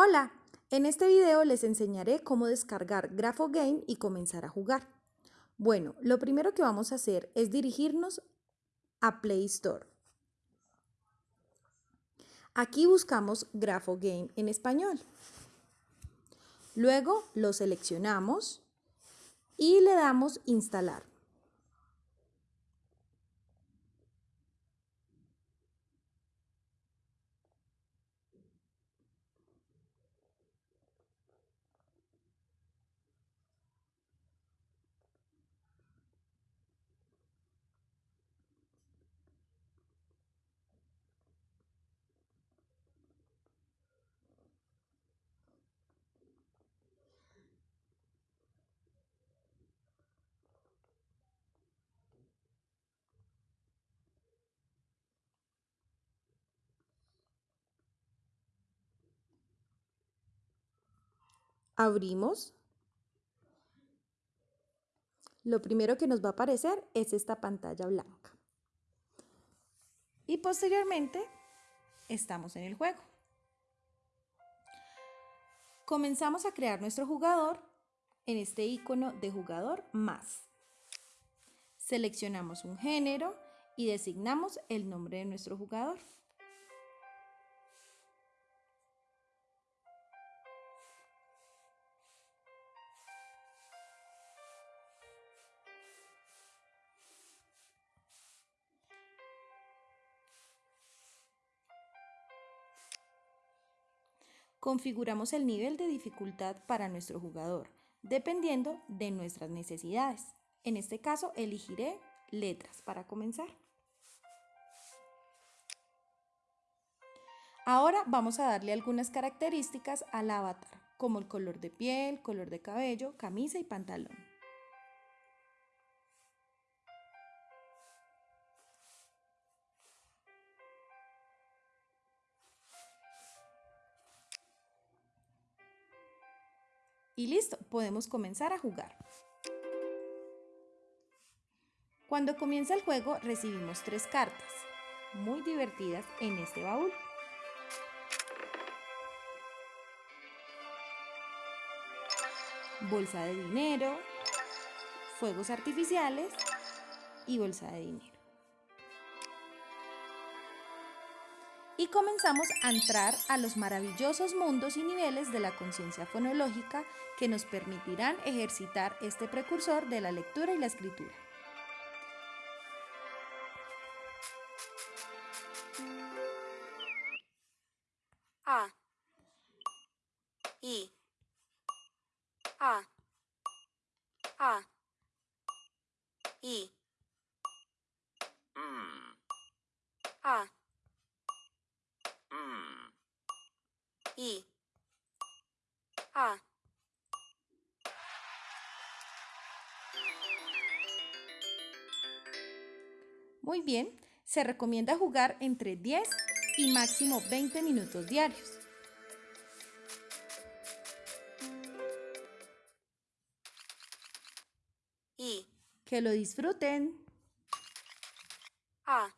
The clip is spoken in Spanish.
Hola, en este video les enseñaré cómo descargar GrafoGame y comenzar a jugar. Bueno, lo primero que vamos a hacer es dirigirnos a Play Store. Aquí buscamos GrafoGame en español. Luego lo seleccionamos y le damos instalar. Abrimos, lo primero que nos va a aparecer es esta pantalla blanca. Y posteriormente estamos en el juego. Comenzamos a crear nuestro jugador en este icono de jugador más. Seleccionamos un género y designamos el nombre de nuestro jugador. Configuramos el nivel de dificultad para nuestro jugador, dependiendo de nuestras necesidades. En este caso, elegiré letras para comenzar. Ahora vamos a darle algunas características al avatar, como el color de piel, color de cabello, camisa y pantalón. Y listo, podemos comenzar a jugar. Cuando comienza el juego recibimos tres cartas, muy divertidas en este baúl. Bolsa de dinero, fuegos artificiales y bolsa de dinero. Y comenzamos a entrar a los maravillosos mundos y niveles de la conciencia fonológica que nos permitirán ejercitar este precursor de la lectura y la escritura. A. I. A. A. I A I. A. Muy bien, se recomienda jugar entre 10 y máximo 20 minutos diarios. I. Que lo disfruten. A.